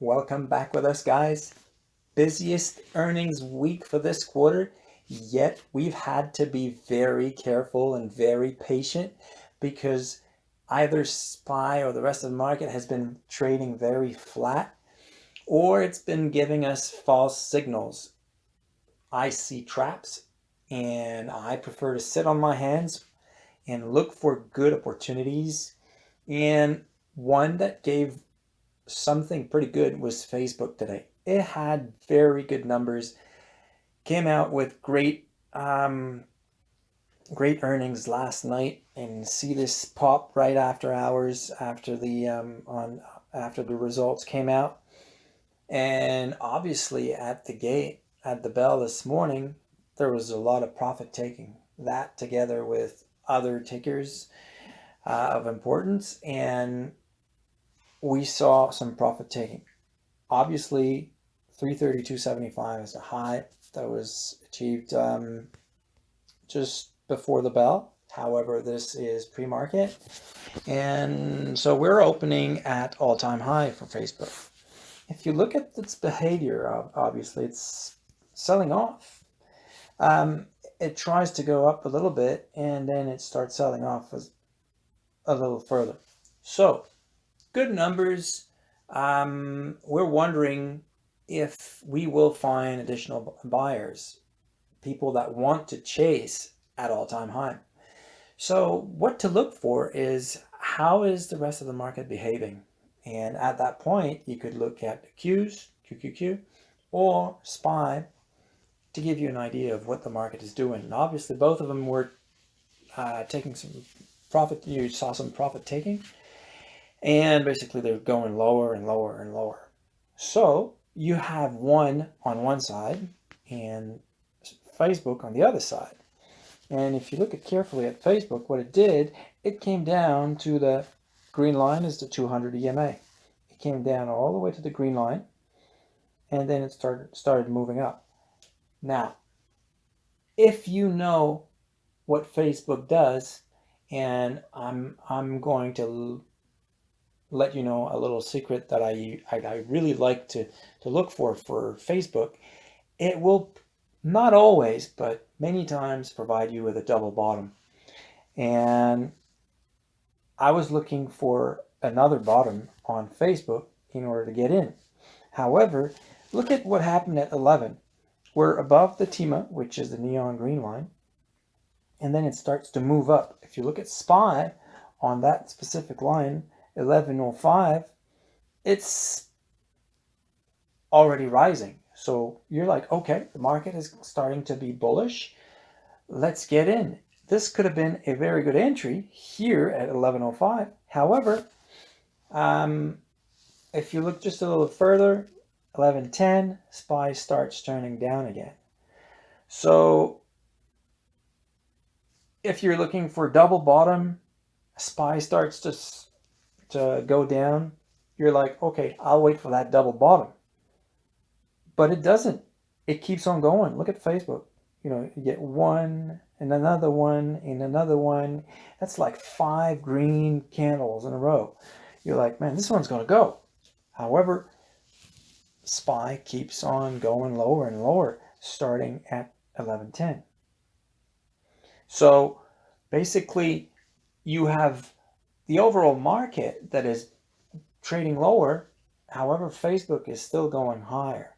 Welcome back with us, guys. Busiest earnings week for this quarter, yet we've had to be very careful and very patient because either SPY or the rest of the market has been trading very flat or it's been giving us false signals. I see traps and I prefer to sit on my hands and look for good opportunities. And one that gave something pretty good was Facebook today. It had very good numbers, came out with great um, great earnings last night and see this pop right after hours after the um, on after the results came out and obviously at the gate at the bell this morning there was a lot of profit taking that together with other tickers uh, of importance and we saw some profit taking. Obviously, 332.75 is a high that was achieved um, just before the bell. However, this is pre-market. And so we're opening at all-time high for Facebook. If you look at its behavior, obviously it's selling off. Um, it tries to go up a little bit and then it starts selling off a little further. So good numbers. Um, we're wondering if we will find additional buyers, people that want to chase at all-time high. So what to look for is how is the rest of the market behaving? And at that point, you could look at the Qs, QQQ, or SPY to give you an idea of what the market is doing. And obviously, both of them were uh, taking some profit. You saw some profit taking. And basically they're going lower and lower and lower. So you have one on one side and Facebook on the other side. And if you look at carefully at Facebook, what it did, it came down to the green line is the 200 EMA. It came down all the way to the green line and then it started started moving up. Now, if you know what Facebook does, and I'm I'm going to let you know a little secret that I, I, I really like to, to look for for Facebook. It will not always, but many times provide you with a double bottom. And I was looking for another bottom on Facebook in order to get in. However, look at what happened at 11. We're above the TIMA, which is the neon green line, and then it starts to move up. If you look at SPY on that specific line, 1105, it's already rising. So you're like, okay, the market is starting to be bullish. Let's get in. This could have been a very good entry here at 1105. However, um, if you look just a little further, 1110, SPY starts turning down again. So if you're looking for double bottom, SPY starts to to go down, you're like, okay, I'll wait for that double bottom. But it doesn't. It keeps on going. Look at Facebook. You know, you get one and another one and another one. That's like five green candles in a row. You're like, man, this one's going to go. However, SPY keeps on going lower and lower, starting at 1110. So basically, you have the overall market that is trading lower, however, Facebook is still going higher.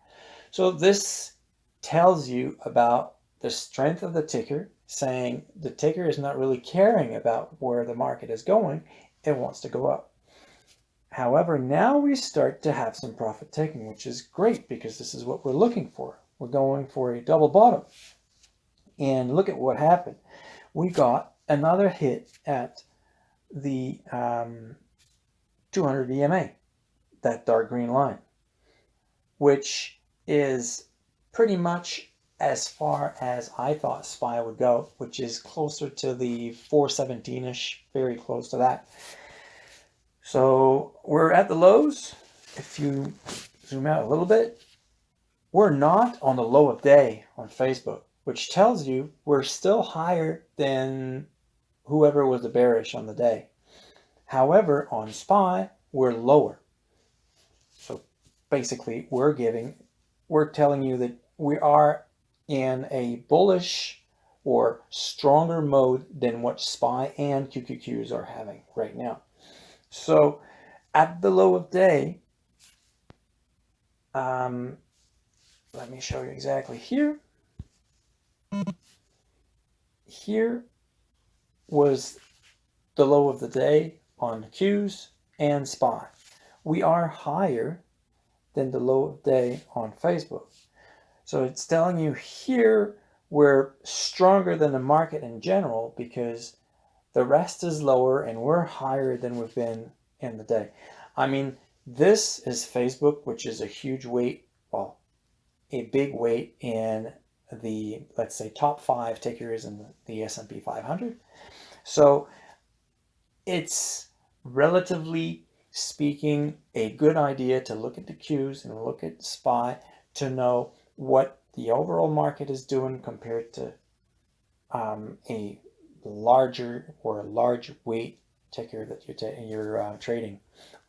So this tells you about the strength of the ticker, saying the ticker is not really caring about where the market is going, it wants to go up. However, now we start to have some profit taking, which is great because this is what we're looking for. We're going for a double bottom. And look at what happened. We got another hit at the um, 200 EMA, that dark green line, which is pretty much as far as I thought SPY would go, which is closer to the 417-ish, very close to that. So we're at the lows. If you zoom out a little bit, we're not on the low of day on Facebook, which tells you we're still higher than whoever was the bearish on the day. However, on SPY, we're lower. So basically we're giving, we're telling you that we are in a bullish or stronger mode than what SPY and QQQs are having right now. So at the low of day, um, let me show you exactly here. Here was the low of the day on Qs and SPY. We are higher than the low of day on Facebook. So it's telling you here we're stronger than the market in general because the rest is lower and we're higher than we've been in the day. I mean, this is Facebook, which is a huge weight, well, a big weight in the, let's say, top five tickers in the S&P 500. So it's relatively speaking a good idea to look at the Qs and look at SPY to know what the overall market is doing compared to um, a larger or a large weight ticker that you're, you're uh, trading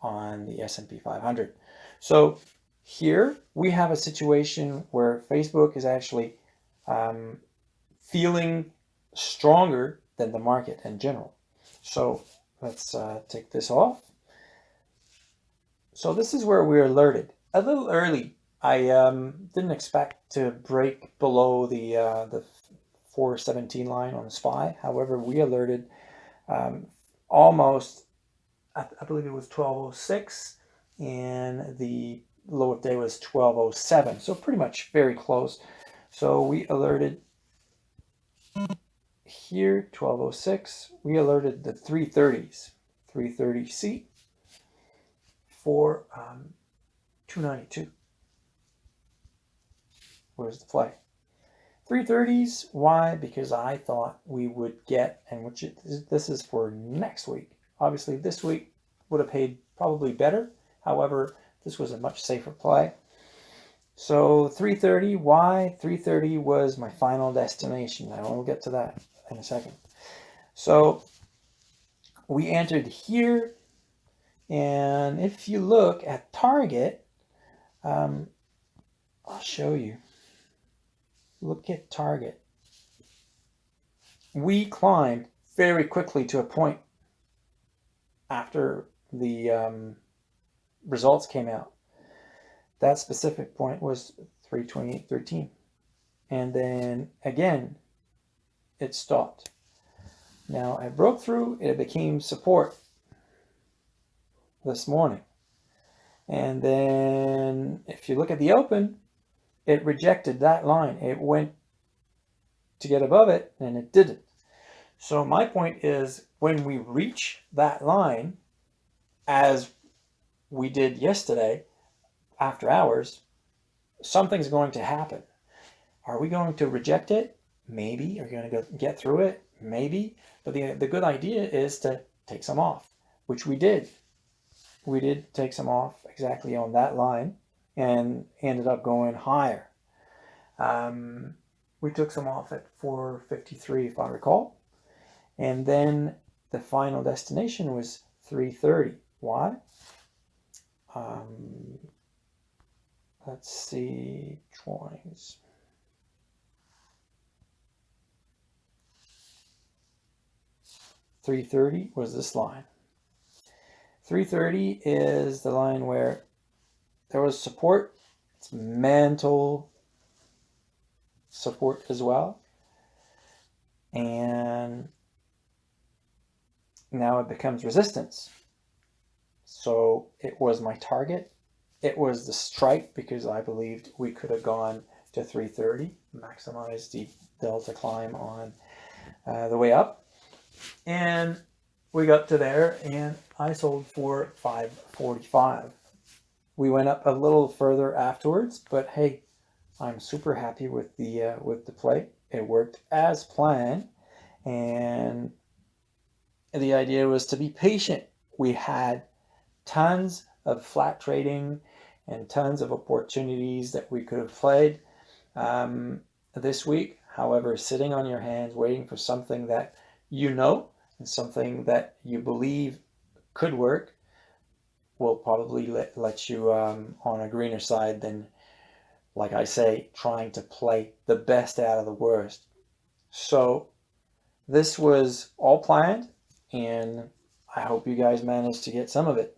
on the S&P 500. So here we have a situation where Facebook is actually um, feeling stronger than the market in general. So let's uh, take this off. So this is where we're alerted. A little early, I um, didn't expect to break below the, uh, the 417 line on SPY. However, we alerted um, almost, I, I, believe it was 1206 and the low of day was 1207. So pretty much very close. So we alerted here 1206. We alerted the 330s, 330C for um, 292. Where's the flag? 330s, why? Because I thought we would get, and which this is for next week. Obviously this week would have paid probably better. However, this was a much safer play. So 330, why? 330 was my final destination. I won't get to that in a second. So we entered here. And if you look at target, um, I'll show you. Look at target. We climbed very quickly to a point after the um, results came out. That specific point was 328.13. And then again, it stopped. Now I broke through, it became support this morning. And then if you look at the open, it rejected that line. It went to get above it and it didn't. So my point is when we reach that line, as we did yesterday after hours, something's going to happen. Are we going to reject it? Maybe. Are we going to get through it? Maybe. But the, the good idea is to take some off, which we did. We did take some off exactly on that line and ended up going higher. Um, we took some off at 453 if I recall. And then the final destination was 330. Why? Um, let's see, drawings. Three thirty was this line. 330 is the line where there was support. It's mental support as well. And now it becomes resistance. So it was my target. It was the strike because I believed we could have gone to 330, maximize the delta climb on uh, the way up. And we got to there and I sold for 545 we went up a little further afterwards, but hey, I'm super happy with the uh, with the play. It worked as planned, and the idea was to be patient. We had tons of flat trading and tons of opportunities that we could have played um, this week. However, sitting on your hands, waiting for something that you know and something that you believe could work will probably let, let you um, on a greener side than, like I say, trying to play the best out of the worst. So this was all planned and I hope you guys managed to get some of it.